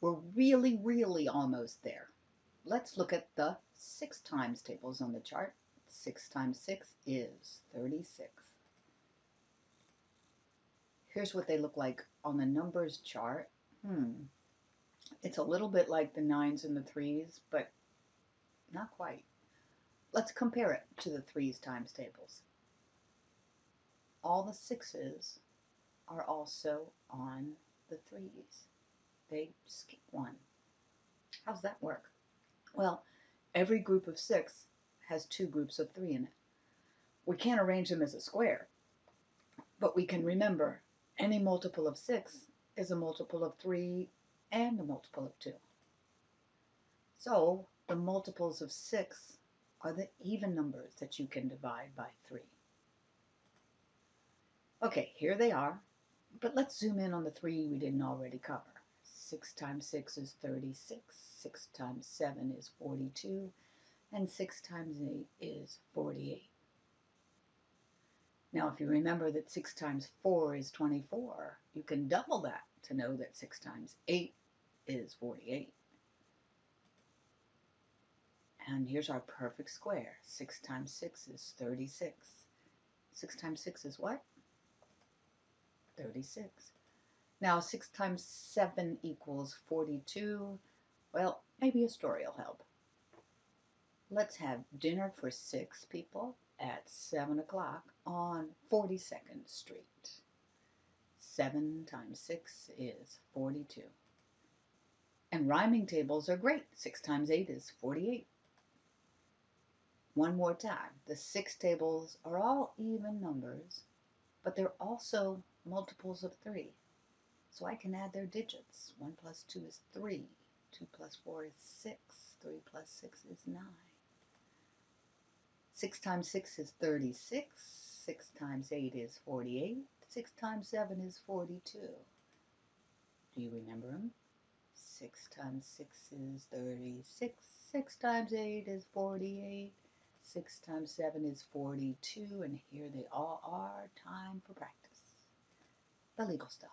We're really, really almost there. Let's look at the 6 times tables on the chart. 6 times 6 is 36. Here's what they look like on the numbers chart. Hmm. It's a little bit like the 9s and the 3s, but not quite. Let's compare it to the 3s times tables. All the 6s are also on the 3s. They skip one. How does that work? Well, every group of 6 has two groups of 3 in it. We can't arrange them as a square, but we can remember any multiple of 6 is a multiple of 3 and a multiple of 2. So the multiples of 6 are the even numbers that you can divide by 3. Okay, here they are, but let's zoom in on the 3 we didn't already cover. 6 times 6 is 36, 6 times 7 is 42, and 6 times 8 is 48. Now, if you remember that 6 times 4 is 24, you can double that to know that 6 times 8 is 48. And here's our perfect square. 6 times 6 is 36. 6 times 6 is what? 36. Now, 6 times 7 equals 42. Well, maybe a story will help. Let's have dinner for six people at 7 o'clock on 42nd Street. 7 times 6 is 42. And rhyming tables are great. 6 times 8 is 48. One more time. The six tables are all even numbers, but they're also multiples of 3. So I can add their digits. 1 plus 2 is 3. 2 plus 4 is 6. 3 plus 6 is 9. 6 times 6 is 36. 6 times 8 is 48. 6 times 7 is 42. Do you remember them? 6 times 6 is 36. 6 times 8 is 48. 6 times 7 is 42. And here they all are. Time for practice. The legal stuff.